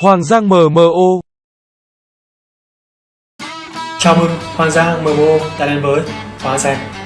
Hoàng Giang MMO Chào mừng Hoàng Giang MMO đã đến với Hoàng Giang